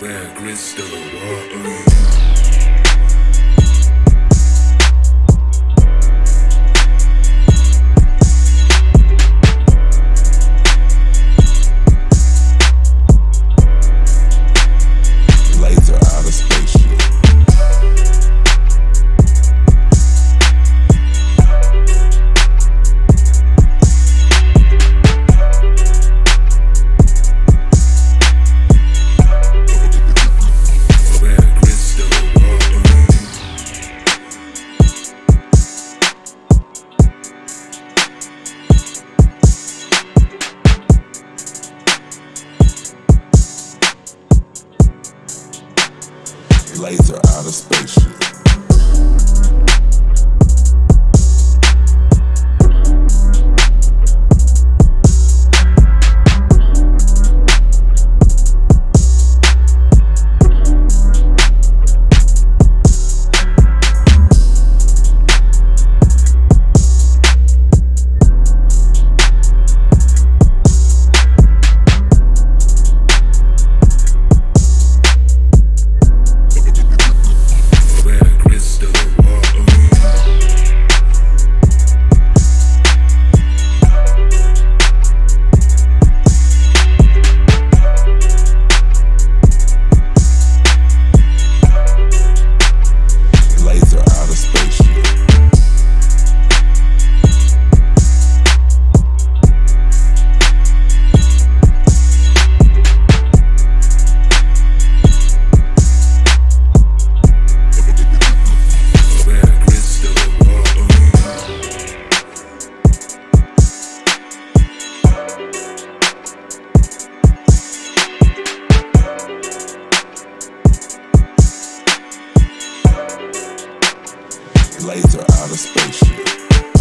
Where grits. Laser out of spaceship. laser out of spaceship.